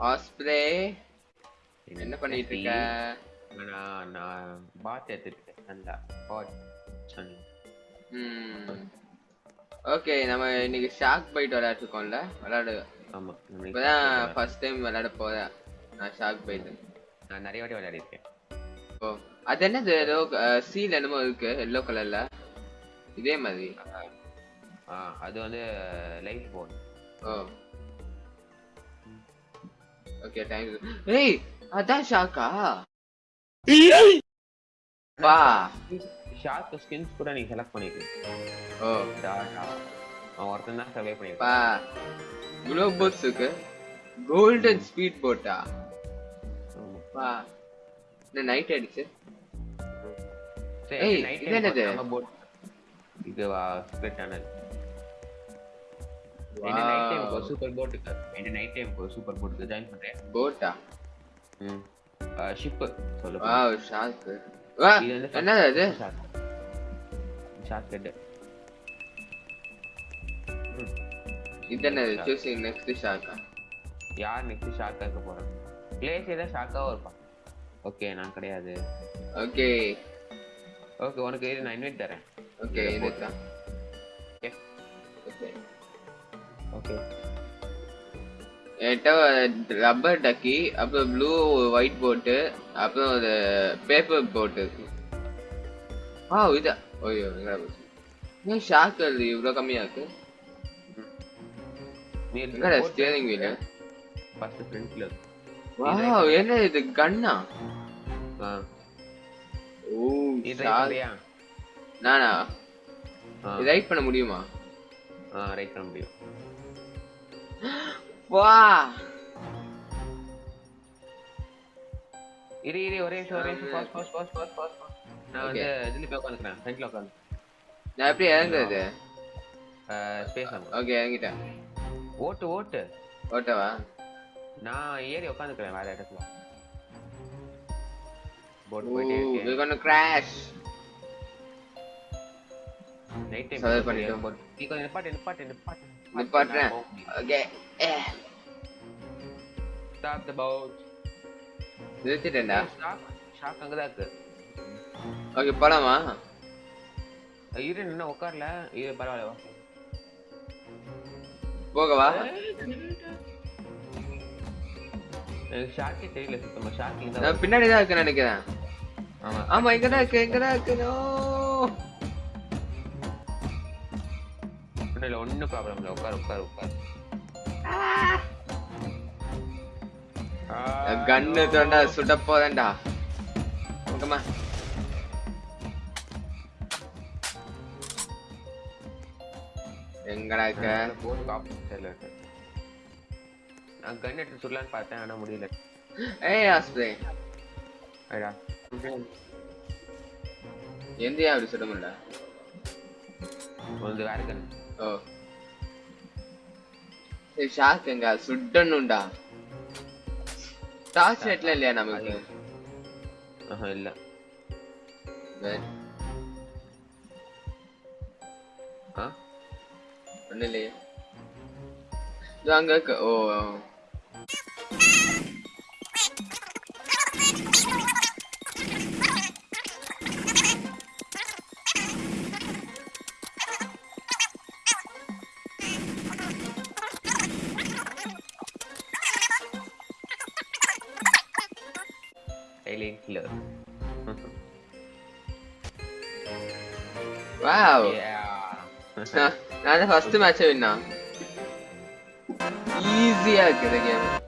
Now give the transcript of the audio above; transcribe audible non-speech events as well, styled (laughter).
Osprey என்ன பண்ணிட்டு இருக்க நான் நான் பாத் எடுத்துட்டு இருக்கேன் நல்லா ம். ஓகே நம்ம இன்னைக்கு ஷாக் பைட் விளையாட்டுருக்கோம்ல விளையாடு ஆமா இப்பதான் ஃபர்ஸ்ட் டைம் விளையாட போறேன். நான் ஷாக் பைட் நான் நிறைய வாட்டி விளையாடிருக்கேன். ஓ அது என்னது? ஏதோ சீல் என்னமோ இருக்கு எல்லோ கலர்ல இதே மாதிரி. ஆ அது வந்து லைஃப் போன் ஓ. ஓகே தேங்க்யூ ஏய் அதான் ஷாக்கா. வா. ஷார்க் ஸ்கின்ஸ் கூட நீ செலக்ட் பண்ணிக்கலாம் ஓ. அவன் ஒருத்தன் தான் சர்வே பண்ணிருக்கான். பா க்ளோ போட்ஸ் இருக்கு. கோல்டன் ஸ்பீட் போட்டா. வா. என்ன நைட் ஆயிடுச்சு ஏய், night இது என்னது? நம்ம boat- இது ஸ்பிளிட் Wow. என்ன நைட் டைம் ஒரு சூப்பர் போட் இருக்கு என்ன night time super boat join பண்றேன். போட்டா ம். ஷிப் சொல்ல வா என்னது அது ஷார்க் ஹெட் இது? என்னது? சூசிங் நெக்ஸ்ட் ஷாக்கா யார் நெக்ஸ்ட் ஷார்க்கா இருக்க போறான் பிளேஸ் ஏதா ஷார்க்காவும் இருப்பான். ஓகே நான் கிடையாது. ஓகே ஓகே உனக்கு நான் இன்வைட் தரேன். ஓகே இதுதான். ஓகே ஓகே என்கிட்ட ரப்பர் டக்கி அப்புறம் ப்ளூ ஒயிட் போட்டு அப்புறம் ஒரு பேப்பர் போட்டு இருக்கு ஆ இதா? ஓய்யோ? ஏன் ஷாக் அது இவ்வளோ கம்மியா இருக்கு? நீ எங்கடா ஸ்டியரிங் வீல் ஃபர்ஸ்ட் ஃப்ரண்ட்ல வாவ் என்ன இது? கன்னா ஆ? ஓ பண்றியா நானா? ரைட் பண்ண முடியுமா? ஆ ரைட் பண்ண முடியும். வா. இரு இரு ஒரே நிமிஷம் ஒரே நிமிஷம் boss boss boss boss boss நான் வந்து இதுல போய் உட்காந்துக்கிறேன் ஃப்ரண்ட்ல உட்காந்து நான் எப்படி இறங்குறது? ஸ்பேஸ் ஓகே இறங்கிட்டேன். ஓட்டு ஓட்டு. ஓட்டவா? நான் ஏறி உட்காந்துக்கிறேன் வேற இடத்துல. போட் போயிட்டே we're இருக்கேன் gonna crash. Night time survive பண்ணிட்டோம். போட் நீ கொஞ்சம் நிப்பாட்டு நிப்பாட்டு நிப்பாட்டு நிப்பாட்டுறேன். ஓகே ஷாக் அங்க தான் இருக்கு ஓகே போலாமா? இரு என்ன உட்காரல இரு பரவாயில்ல வா. போகவா? எனக்கு ஷாக்கே தெரியல சுத்தமா. ஷாக் இங்க நான் பின்னாடி தான் இருக்குன்னு நினைக்கிறேன். ஆமா. ஆமா இங்க தான் இருக்கு இங்க தான் இருக்கு. no. இல்ல ஒன்னும் ப்ராப்ளம் இல்ல. உட்கார் உட்கார் உட்கார் கன்னு தோண்டா சுட போதேன்டா ஓகேமா எங்கடா இருக்க? நான் கன் எடுத்து சுடலான்னு பார்த்தேன் ஆனா முடியல. ஏய் ஆஸ்பிரே ஐயா எந்தியா அப்படி சுட முடியல. வந்து வேற கன் ஓ. ஷாக் எங்க? சுடணும்டா டார்ச் லைட்ல இல்லையா நமக்கு? ஆஹா இல்ல. ஆ? ஒண்ணும் இல்லையே. இதோ அங்க ஓ killing (laughs) here. wow. Yeah. That's the first match I. Easy, I get the game.